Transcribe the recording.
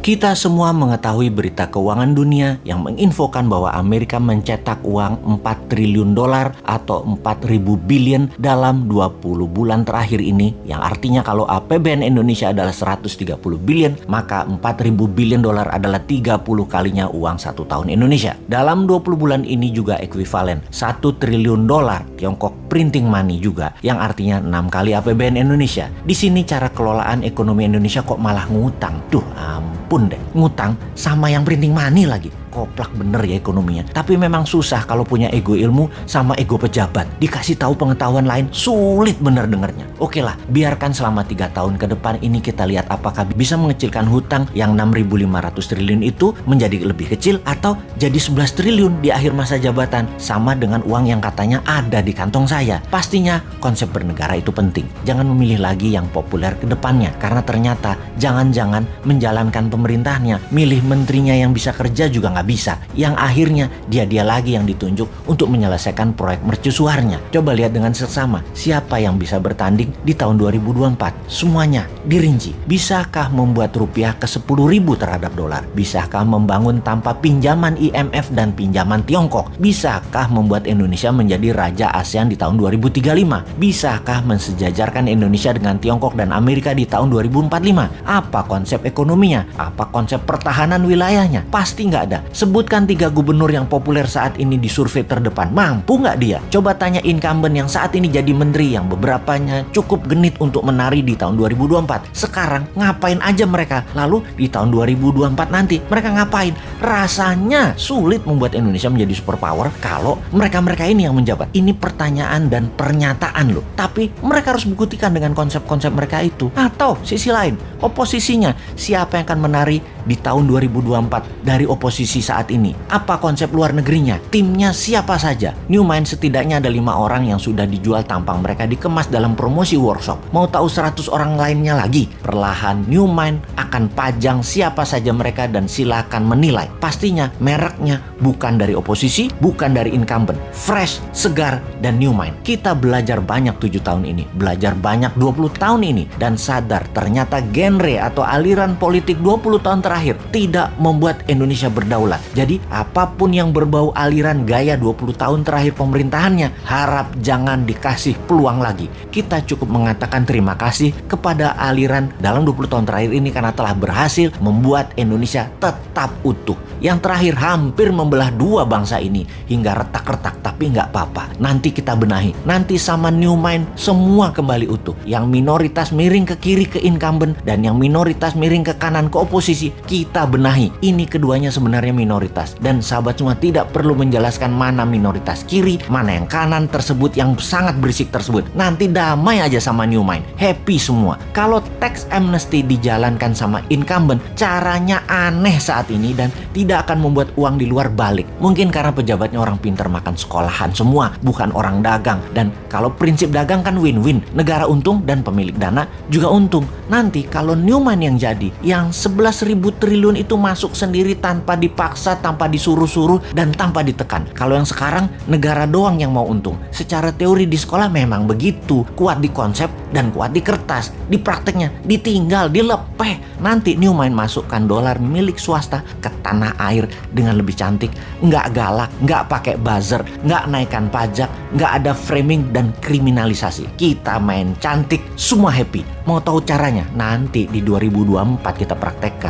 Kita semua mengetahui berita keuangan dunia yang menginfokan bahwa Amerika mencetak uang 4 triliun dolar atau 4000 billion dalam 20 bulan terakhir ini yang artinya kalau APBN Indonesia adalah 130 billion maka 4000 billion dolar adalah 30 kalinya uang satu tahun Indonesia. Dalam 20 bulan ini juga ekuivalen 1 triliun dolar Tiongkok printing money juga yang artinya 6 kali APBN Indonesia. Di sini cara kelolaan ekonomi Indonesia kok malah ngutang. Duh ampun pun deh ngutang sama yang printing money lagi koplak bener ya ekonominya. Tapi memang susah kalau punya ego ilmu sama ego pejabat. Dikasih tahu pengetahuan lain sulit bener dengernya. Oke lah, biarkan selama tiga tahun ke depan ini kita lihat apakah bisa mengecilkan hutang yang 6.500 triliun itu menjadi lebih kecil atau jadi 11 triliun di akhir masa jabatan sama dengan uang yang katanya ada di kantong saya. Pastinya konsep bernegara itu penting. Jangan memilih lagi yang populer ke depannya karena ternyata jangan-jangan menjalankan pemerintahnya, milih menterinya yang bisa kerja juga nggak nggak bisa. Yang akhirnya dia-dia lagi yang ditunjuk untuk menyelesaikan proyek mercusuarnya. Coba lihat dengan seksama, siapa yang bisa bertanding di tahun 2024? Semuanya dirinci. Bisakah membuat rupiah ke 10 ribu terhadap dolar? Bisakah membangun tanpa pinjaman IMF dan pinjaman Tiongkok? Bisakah membuat Indonesia menjadi raja ASEAN di tahun 2035? Bisakah mensejajarkan Indonesia dengan Tiongkok dan Amerika di tahun 2045? Apa konsep ekonominya? Apa konsep pertahanan wilayahnya? Pasti nggak ada. Sebutkan tiga gubernur yang populer saat ini di survei terdepan. Mampu nggak dia? Coba tanya incumbent yang saat ini jadi menteri yang beberapanya cukup genit untuk menari di tahun 2024. Sekarang ngapain aja mereka? Lalu di tahun 2024 nanti mereka ngapain? Rasanya sulit membuat Indonesia menjadi superpower kalau mereka-mereka ini yang menjabat. Ini pertanyaan dan pernyataan loh. Tapi mereka harus buktikan dengan konsep-konsep mereka itu. Atau sisi lain, oposisinya siapa yang akan menari di tahun 2024 dari oposisi saat ini? Apa konsep luar negerinya? Timnya siapa saja? New Mind setidaknya ada lima orang yang sudah dijual tampang mereka dikemas dalam promosi workshop. Mau tahu 100 orang lainnya lagi? Perlahan New Mind akan pajang siapa saja mereka dan silakan menilai. Pastinya mereknya bukan dari oposisi, bukan dari incumbent. Fresh, segar, dan New Mind. Kita belajar banyak 7 tahun ini, belajar banyak 20 tahun ini, dan sadar ternyata genre atau aliran politik 20 tahun terakhir tidak membuat Indonesia berdaulat jadi apa pun yang berbau aliran gaya 20 tahun terakhir pemerintahannya, harap jangan dikasih peluang lagi. Kita cukup mengatakan terima kasih kepada aliran dalam 20 tahun terakhir ini karena telah berhasil membuat Indonesia tetap utuh. Yang terakhir hampir membelah dua bangsa ini hingga retak-retak tapi nggak apa-apa. Nanti kita benahi. Nanti sama New Mind semua kembali utuh. Yang minoritas miring ke kiri ke incumbent dan yang minoritas miring ke kanan ke oposisi kita benahi. Ini keduanya sebenarnya minoritas dan sahabat semua tidak perlu menjelaskan mana minoritas kiri, mana yang kanan tersebut yang sangat berisik tersebut. Nanti damai aja sama New Mind, happy semua. Kalau tax amnesty dijalankan sama incumbent, caranya aneh saat ini dan tidak akan membuat uang di luar balik. Mungkin karena pejabatnya orang pintar makan sekolahan semua, bukan orang dagang. Dan kalau prinsip dagang kan win-win, negara untung dan pemilik dana juga untung. Nanti kalau Newman yang jadi, yang 11 ribu triliun itu masuk sendiri tanpa dipaksa tanpa disuruh-suruh, dan tanpa ditekan. Kalau yang sekarang, negara doang yang mau untung. Secara teori di sekolah memang begitu. Kuat di konsep dan kuat di kertas. Di prakteknya, ditinggal, dilepeh. Nanti Newmind masukkan dolar milik swasta ke tanah air dengan lebih cantik. Nggak galak, nggak pakai buzzer, nggak naikkan pajak, nggak ada framing dan kriminalisasi. Kita main cantik, semua happy. Mau tahu caranya? Nanti di 2024 kita praktekkan.